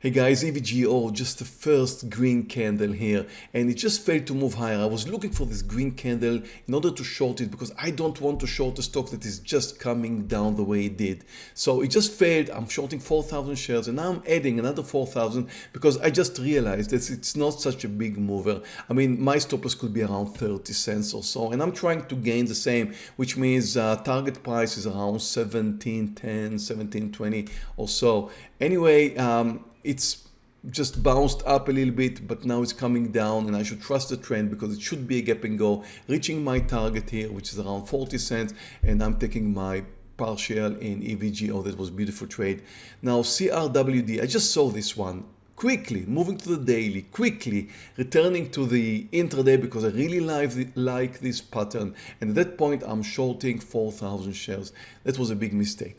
Hey guys, EVGO, just the first green candle here and it just failed to move higher. I was looking for this green candle in order to short it because I don't want to short a stock that is just coming down the way it did. So it just failed. I'm shorting 4,000 shares and now I'm adding another 4,000 because I just realized that it's not such a big mover. I mean, my stop loss could be around 30 cents or so and I'm trying to gain the same, which means uh, target price is around 17.10, 17.20 or so. Anyway, um, it's just bounced up a little bit but now it's coming down and I should trust the trend because it should be a gap and go reaching my target here which is around 40 cents and I'm taking my partial in EVGO oh, that was beautiful trade. Now CRWD I just saw this one. Quickly moving to the daily quickly returning to the intraday because I really like, like this pattern. And at that point I'm shorting 4,000 shares. That was a big mistake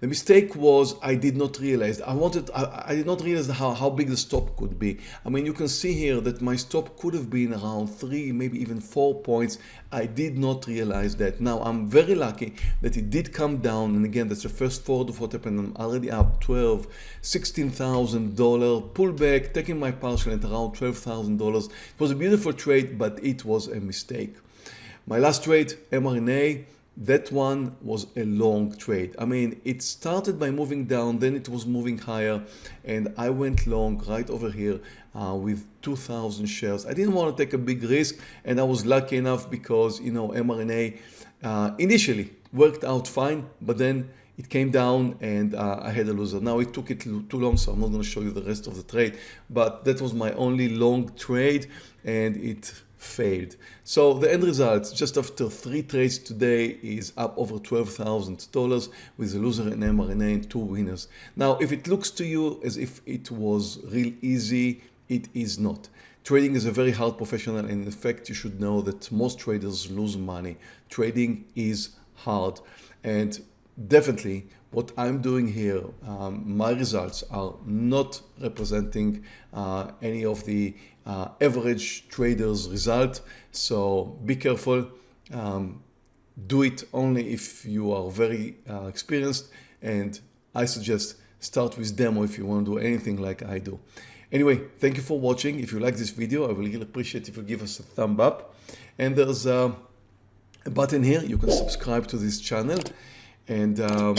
the mistake was I did not realize, I wanted, I, I, did not realize how, how big the stop could be. I mean, you can see here that my stop could have been around three, maybe even four points. I did not realize that. Now, I'm very lucky that it did come down. And again, that's the first forward of what happened. I'm already up 12, $16,000 pullback, taking my partial at around $12,000. It was a beautiful trade, but it was a mistake. My last trade, mRNA, that one was a long trade. I mean, it started by moving down, then it was moving higher, and I went long right over here uh, with 2,000 shares. I didn't want to take a big risk, and I was lucky enough because, you know, mRNA uh, initially worked out fine, but then it came down and uh, I had a loser. Now it took it too long, so I'm not going to show you the rest of the trade, but that was my only long trade and it failed. So the end result just after three trades today is up over $12,000 with a loser in mRNA and two winners. Now if it looks to you as if it was real easy, it is not. Trading is a very hard professional and in fact you should know that most traders lose money. Trading is hard and definitely what I'm doing here, um, my results are not representing uh, any of the uh, average traders result. So be careful. Um, do it only if you are very uh, experienced and I suggest start with demo if you want to do anything like I do. Anyway, thank you for watching. If you like this video, I will really appreciate if you give us a thumb up. And there's a button here. You can subscribe to this channel and um,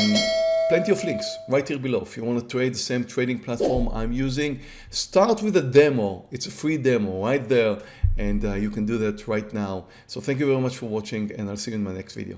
plenty of links right here below. If you want to trade the same trading platform I'm using, start with a demo. It's a free demo right there and uh, you can do that right now. So thank you very much for watching and I'll see you in my next video.